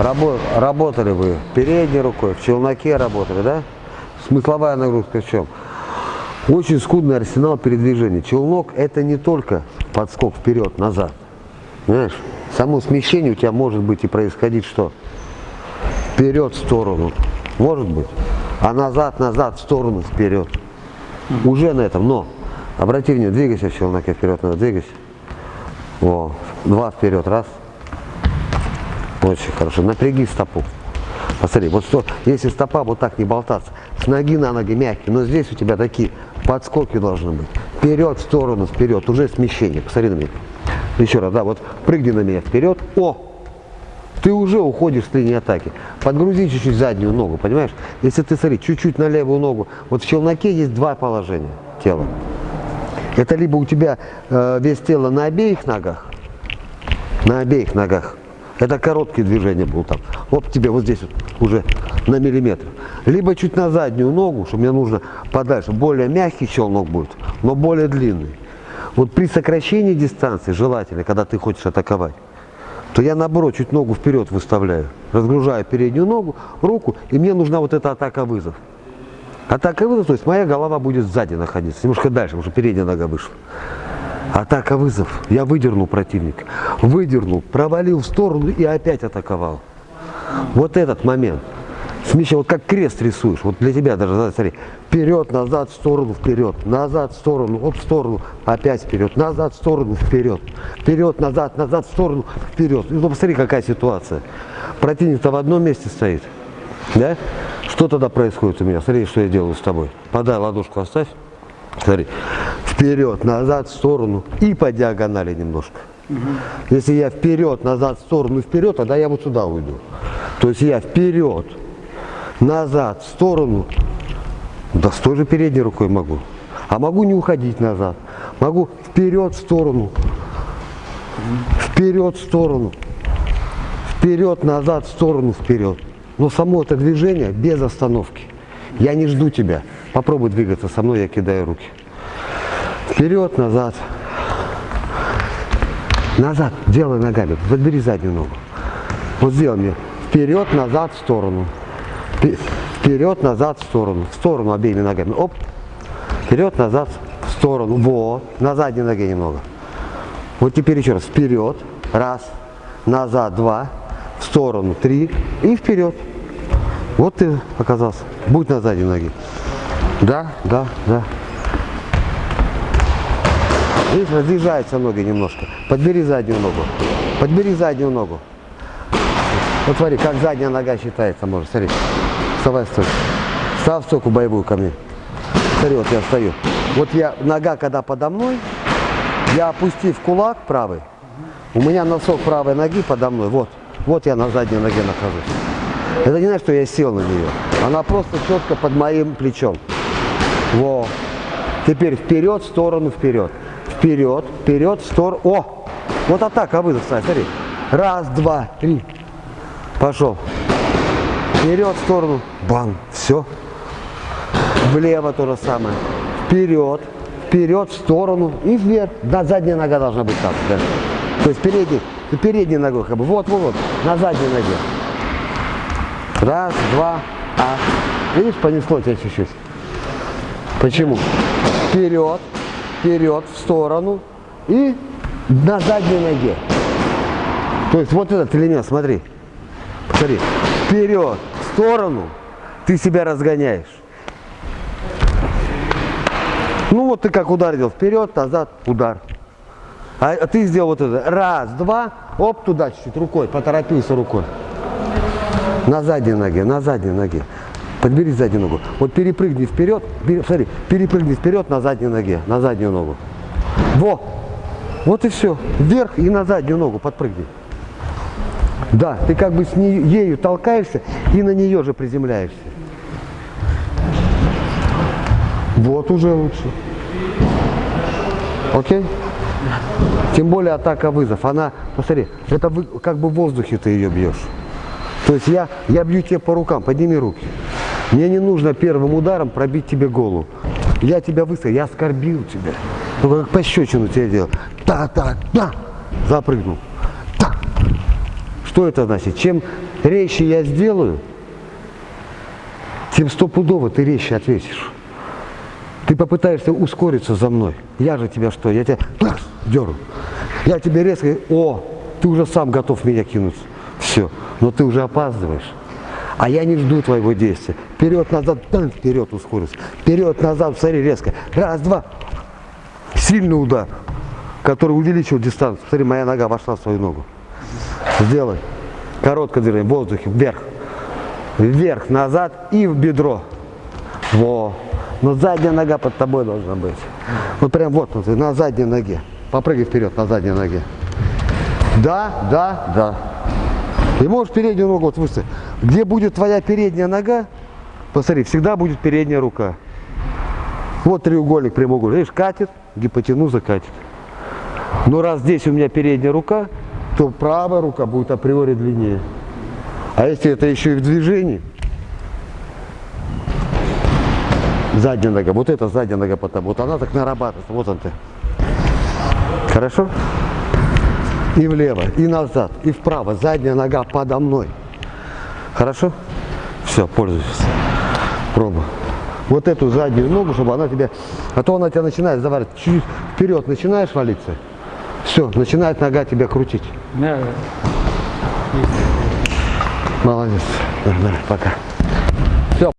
Рабо работали вы передней рукой, в челноке работали, да? Смысловая нагрузка в чем? Очень скудный арсенал передвижения. Челнок это не только подскок вперед-назад. Понимаешь? Само смещение у тебя может быть и происходить что? Вперед, в сторону. Может быть. А назад, назад, в сторону, вперед. Уже на этом. Но, обрати внимание, двигайся в челноке вперед, надо двигайся. О, два вперед, раз. Очень хорошо. Напряги стопу. Посмотри, вот что, если стопа вот так не болтаться, с ноги на ноги мягкие, но здесь у тебя такие подскоки должны быть. Вперед, в сторону, вперед, уже смещение. Посмотри на меня. Еще раз, да, вот прыгни на меня вперед. О! Ты уже уходишь с линии атаки. Подгрузи чуть-чуть заднюю ногу, понимаешь? Если ты, смотри, чуть-чуть на левую ногу. Вот в челноке есть два положения тела. Это либо у тебя э, весь тело на обеих ногах, на обеих ногах, это короткие движения будут там. Вот тебе вот здесь вот уже на миллиметр. Либо чуть на заднюю ногу, что мне нужно подальше. Более мягкий челнок будет, но более длинный. Вот при сокращении дистанции, желательно, когда ты хочешь атаковать, то я наоборот чуть ногу вперед выставляю. Разгружаю переднюю ногу, руку, и мне нужна вот эта атака-вызов. Атака-вызов, то есть моя голова будет сзади находиться, немножко дальше, потому что передняя нога вышла. Атака вызов. Я выдернул противника. Выдернул, провалил в сторону и опять атаковал. Вот этот момент. Смещай, вот как крест рисуешь. Вот для тебя даже, смотри. Вперед, назад, в сторону, вперед. Назад, в сторону, оп, в сторону. Опять вперед. Назад, в сторону, вперед. Вперед, назад, назад, в сторону, вперед. Ну, посмотри, какая ситуация. Противник-то в одном месте стоит. Да? Что тогда происходит у меня? Смотри, что я делаю с тобой. Подай ладошку, оставь. Смотри, вперед, назад, в сторону и по диагонали немножко. Угу. Если я вперед, назад, в сторону, вперед, тогда я вот сюда уйду. То есть я вперед, назад, в сторону, да с той же передней рукой могу. А могу не уходить назад. Могу вперед, в сторону, вперед, в сторону, вперед, назад, в сторону, вперед. Но само это движение без остановки. Я не жду тебя. Попробуй двигаться со мной, я кидаю руки. Вперед, назад. Назад, делай ногами. Подбери заднюю ногу. Вот сделай мне. Вперед, назад, в сторону. Вперед, назад, в сторону. В сторону обеими ногами. Оп. Вперед, назад, в сторону. Вот. На задней ноге немного. Вот теперь еще раз. Вперед. Раз. Назад. Два. В сторону. Три. И вперед. Вот ты оказался. Будь на задней ноге. Да, да, да. Видишь, разъезжаются ноги немножко. Подбери заднюю ногу. Подбери заднюю ногу. Вот смотри, как задняя нога считается, может, смотри. Вставай, стой. Став стойку боевую ко мне. Смотри, вот я стою. Вот я, нога когда подо мной, я опустив кулак правый, у меня носок правой ноги подо мной, вот. Вот я на задней ноге нахожусь. Это не значит, что я сел на нее. Она просто четко под моим плечом. Во. Теперь вперед, в сторону, вперед. Вперед, вперед, в сторону. О! Вот атака вызов, смотри. Раз, два, три. Пошел. Вперед, в сторону. Бан. Все. Влево то же самое. Вперед, вперед, в сторону и вверх. Да, задняя нога должна быть так. Да. То есть передний, передней ногой как бы. Вот, вот, вот. На задней ноге. Раз, два, а. Видишь, понесло тебя чуть-чуть. Почему? Вперед, вперед, в сторону и на задней ноге. То есть вот этот элемент, смотри. Смотри. Вперед, в сторону, ты себя разгоняешь. Ну вот ты как ударил, вперед, назад, удар. А, а ты сделал вот это. Раз, два, оп, туда чуть-чуть рукой, поторопился рукой. На задней ноге, на задней ноге. Подбери заднюю ногу. Вот перепрыгни вперед, пере, смотри, перепрыгни вперед на задней ноге, на заднюю ногу. Во! Вот и все. Вверх и на заднюю ногу подпрыгни. Да, ты как бы с ней, ею толкаешься и на нее же приземляешься. Вот уже лучше. Окей? Тем более атака вызов. Она, посмотри, это вы, как бы в воздухе ты ее бьешь. То есть я, я бью тебе по рукам, подними руки. Мне не нужно первым ударом пробить тебе голову. Я тебя выставил, я оскорбил тебя. Ну, как пощечину тебе делал. Та-та-та. Запрыгнул. Та. Что это значит? Чем резче я сделаю, тем стопудово ты резче ответишь. Ты попытаешься ускориться за мной. Я же тебя что? Я тебя раз, деру. Я тебе резко, о, ты уже сам готов меня кинуться. Все, но ты уже опаздываешь. А я не жду твоего действия. Вперед, назад, там, вперед ускорился. Вперед, назад, смотри, резко. Раз, два. Сильный удар, который увеличил дистанцию. Смотри, моя нога вошла в свою ногу. Сделай. Короткое движение, в воздухе, вверх. Вверх, назад и в бедро. Во. Но задняя нога под тобой должна быть. Вот прям вот, вот на задней ноге. Попрыгай вперед на задней ноге. Да, да, да. И можешь переднюю ногу вот выставить. Где будет твоя передняя нога, посмотри, всегда будет передняя рука. Вот треугольник, прямоугольник. Видишь, катит, гипотенуза катит. Но раз здесь у меня передняя рука, то правая рука будет априори длиннее. А если это еще и в движении, задняя нога, вот эта задняя нога потом, вот она так нарабатывается, вот он ты. Хорошо? И влево, и назад, и вправо, задняя нога подо мной. Хорошо? Все, пользуйся. Пробуй. Вот эту заднюю ногу, чтобы она тебя, а то она тебя начинает заваривать, чуть вперед начинаешь валиться, все, начинает нога тебя крутить. Да, Молодец. Пока.